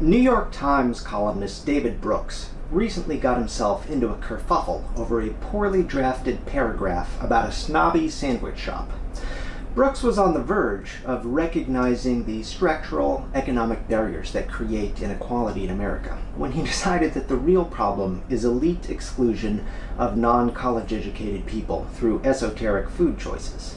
New York Times columnist David Brooks recently got himself into a kerfuffle over a poorly drafted paragraph about a snobby sandwich shop. Brooks was on the verge of recognizing the structural economic barriers that create inequality in America when he decided that the real problem is elite exclusion of non-college educated people through esoteric food choices.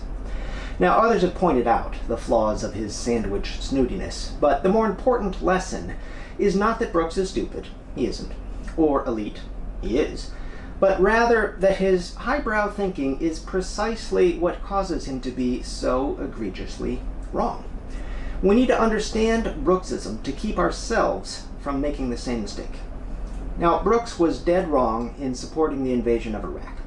Now, others have pointed out the flaws of his sandwich snootiness, but the more important lesson is not that Brooks is stupid, he isn't, or elite, he is, but rather that his highbrow thinking is precisely what causes him to be so egregiously wrong. We need to understand Brooksism to keep ourselves from making the same mistake. Now, Brooks was dead wrong in supporting the invasion of Iraq.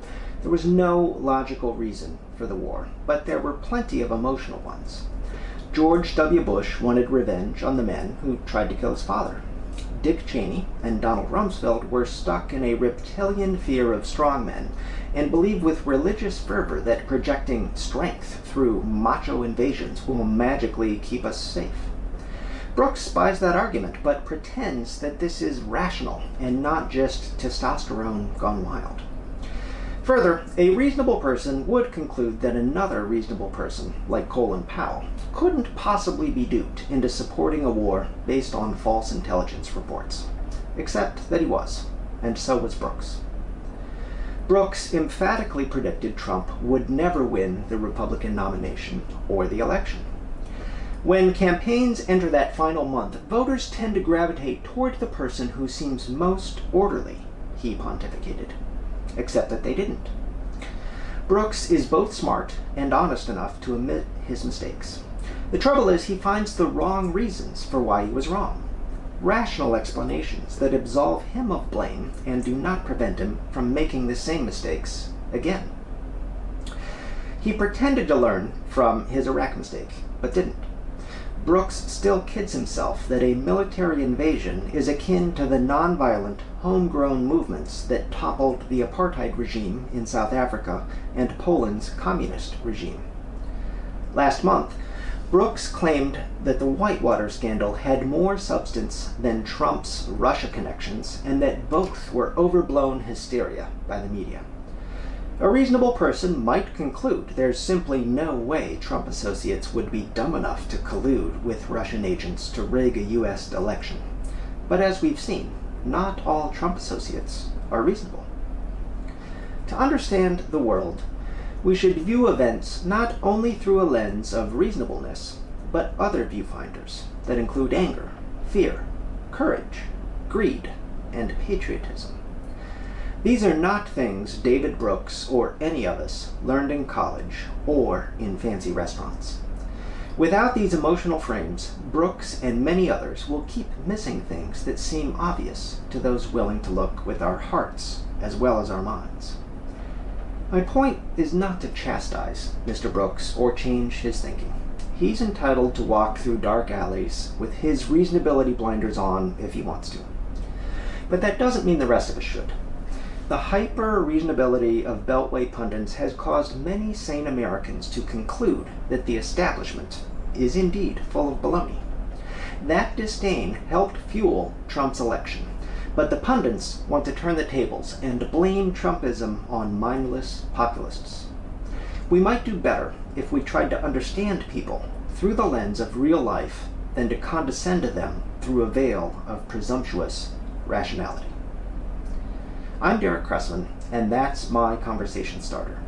There was no logical reason for the war, but there were plenty of emotional ones. George W. Bush wanted revenge on the men who tried to kill his father. Dick Cheney and Donald Rumsfeld were stuck in a reptilian fear of strongmen and believed with religious fervor that projecting strength through macho invasions will magically keep us safe. Brooks buys that argument, but pretends that this is rational and not just testosterone gone wild. Further, a reasonable person would conclude that another reasonable person, like Colin Powell, couldn't possibly be duped into supporting a war based on false intelligence reports. Except that he was, and so was Brooks. Brooks emphatically predicted Trump would never win the Republican nomination or the election. When campaigns enter that final month, voters tend to gravitate toward the person who seems most orderly, he pontificated except that they didn't. Brooks is both smart and honest enough to admit his mistakes. The trouble is he finds the wrong reasons for why he was wrong. Rational explanations that absolve him of blame and do not prevent him from making the same mistakes again. He pretended to learn from his Iraq mistake, but didn't. Brooks still kids himself that a military invasion is akin to the nonviolent, homegrown movements that toppled the apartheid regime in South Africa and Poland's communist regime. Last month, Brooks claimed that the Whitewater scandal had more substance than Trump's Russia connections and that both were overblown hysteria by the media. A reasonable person might conclude there's simply no way Trump associates would be dumb enough to collude with Russian agents to rig a U.S. election. But as we've seen, not all Trump associates are reasonable. To understand the world, we should view events not only through a lens of reasonableness, but other viewfinders that include anger, fear, courage, greed, and patriotism. These are not things David Brooks or any of us learned in college or in fancy restaurants. Without these emotional frames, Brooks and many others will keep missing things that seem obvious to those willing to look with our hearts as well as our minds. My point is not to chastise Mr. Brooks or change his thinking. He's entitled to walk through dark alleys with his reasonability blinders on if he wants to. But that doesn't mean the rest of us should. The hyper-reasonability of Beltway pundits has caused many sane Americans to conclude that the establishment is indeed full of baloney. That disdain helped fuel Trump's election, but the pundits want to turn the tables and blame Trumpism on mindless populists. We might do better if we tried to understand people through the lens of real life than to condescend to them through a veil of presumptuous rationality. I'm Derek Cressman, and that's my conversation starter.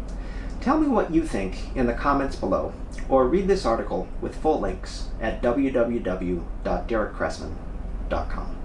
Tell me what you think in the comments below, or read this article with full links at www.derekcressman.com.